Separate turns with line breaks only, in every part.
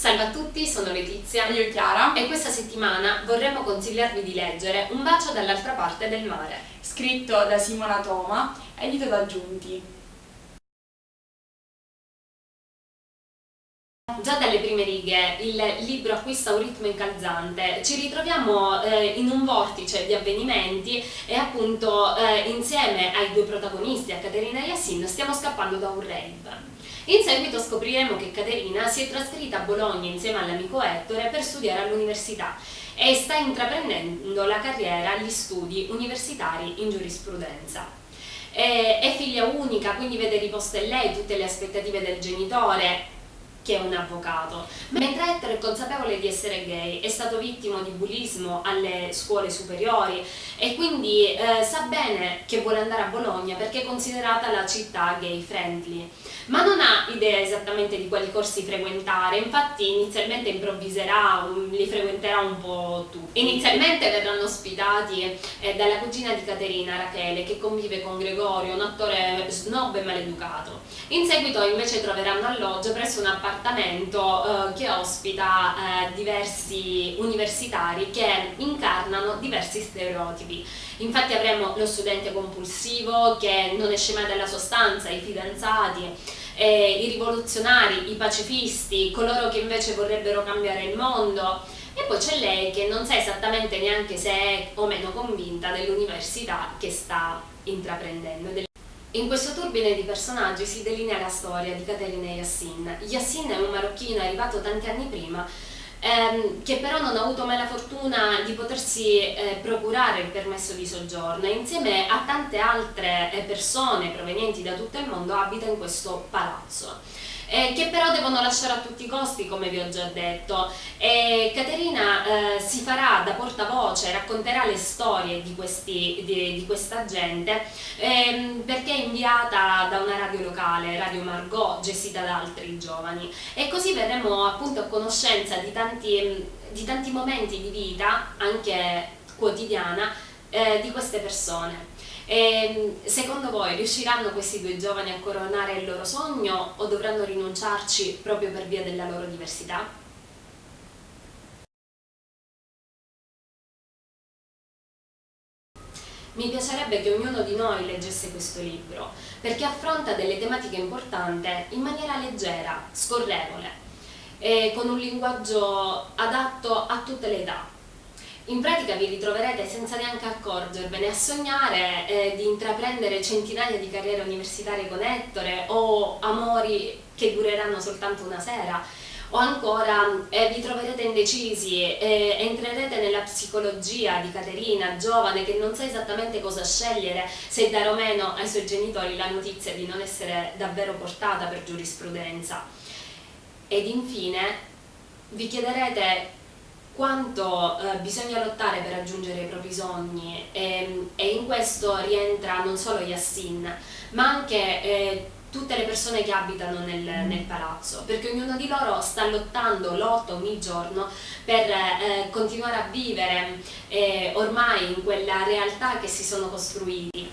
Salve a tutti, sono Letizia
Io Chiara
e questa settimana vorremmo consigliarvi di leggere Un bacio dall'altra parte del mare.
Scritto da Simona Toma, edito da Giunti.
Già dalle prime righe il libro acquista un ritmo incalzante, ci ritroviamo eh, in un vortice di avvenimenti e appunto eh, insieme ai due protagonisti, a Caterina e Yassin, stiamo scappando da un rave. In seguito scopriremo che Caterina si è trasferita a Bologna insieme all'amico Ettore per studiare all'università e sta intraprendendo la carriera agli studi universitari in giurisprudenza. È figlia unica, quindi vede riposte in lei tutte le aspettative del genitore che è un avvocato. Mentre Ettore è consapevole di essere gay, è stato vittima di bullismo alle scuole superiori e quindi eh, sa bene che vuole andare a Bologna perché è considerata la città gay friendly ma non ha idea esattamente di quali corsi frequentare, infatti inizialmente improvviserà, li frequenterà un po' tutti. Inizialmente verranno ospitati eh, dalla cugina di Caterina, Rachele, che convive con Gregorio, un attore snob e maleducato. In seguito invece troveranno alloggio presso un appartamento eh, che ospita eh, diversi universitari che incarnano diversi stereotipi. Infatti avremo lo studente compulsivo che non esce mai dalla sostanza, i fidanzati, eh, i rivoluzionari, i pacifisti, coloro che invece vorrebbero cambiare il mondo e poi c'è lei che non sa esattamente neanche se è o meno convinta dell'università che sta intraprendendo. In questo turbine di personaggi si delinea la storia di Caterina Yassin. Yassin è un marocchino arrivato tanti anni prima ehm, che però non ha avuto mai la fortuna di potersi eh, procurare il permesso di soggiorno e insieme a tante altre eh, persone provenienti da tutto il mondo abita in questo palazzo eh, che però devono lasciare a tutti i costi come vi ho già detto e Caterina eh, si farà da portavoce, racconterà le storie di, questi, di, di questa gente ehm, perché è inviata da una radio locale, Radio Margot, gestita da altri giovani e così verremo appunto a conoscenza di tanti, di tanti momenti di vita, anche quotidiana, eh, di queste persone. E, ehm, secondo voi riusciranno questi due giovani a coronare il loro sogno o dovranno rinunciarci proprio per via della loro diversità? Mi piacerebbe che ognuno di noi leggesse questo libro, perché affronta delle tematiche importanti in maniera leggera, scorrevole, e con un linguaggio adatto a tutte le età, in pratica vi ritroverete senza neanche accorgervene a sognare eh, di intraprendere centinaia di carriere universitarie con Ettore o amori che dureranno soltanto una sera o ancora eh, vi troverete indecisi e entrerete nella psicologia di Caterina, giovane, che non sa esattamente cosa scegliere, se dare o meno ai suoi genitori la notizia di non essere davvero portata per giurisprudenza. Ed infine vi chiederete quanto eh, bisogna lottare per raggiungere i propri sogni e, e, in questo rientra non solo Yassin ma anche eh, tutte le persone che abitano nel, mm. nel, palazzo perché ognuno di loro sta lottando, lotta ogni giorno per eh, continuare a vivere eh, ormai in quella realtà che si sono costruiti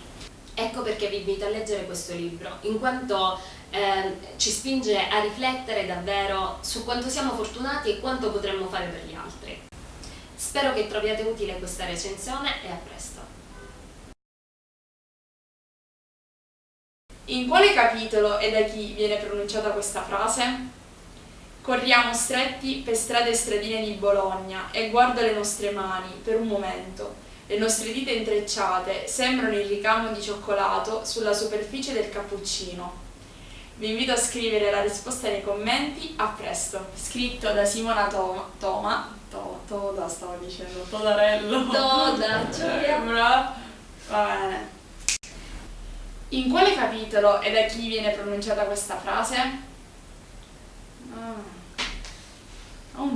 ecco perché vi invito a leggere questo libro in quanto eh, ci spinge a riflettere davvero su quanto siamo fortunati e quanto potremmo fare per gli altri. Spero che troviate utile questa recensione e a presto.
In quale capitolo e da chi viene pronunciata questa frase? Corriamo stretti per strade e stradine di Bologna e guardo le nostre mani per un momento. Le nostre dita intrecciate sembrano il ricamo di cioccolato sulla superficie del cappuccino. Vi invito a scrivere la risposta nei commenti, a presto. Scritto da Simona Toma, Toma to, Toda stavo dicendo, Todarello.
Toda,
Giulia. Va bene. In quale capitolo e da chi viene pronunciata questa frase? Ah. Ho un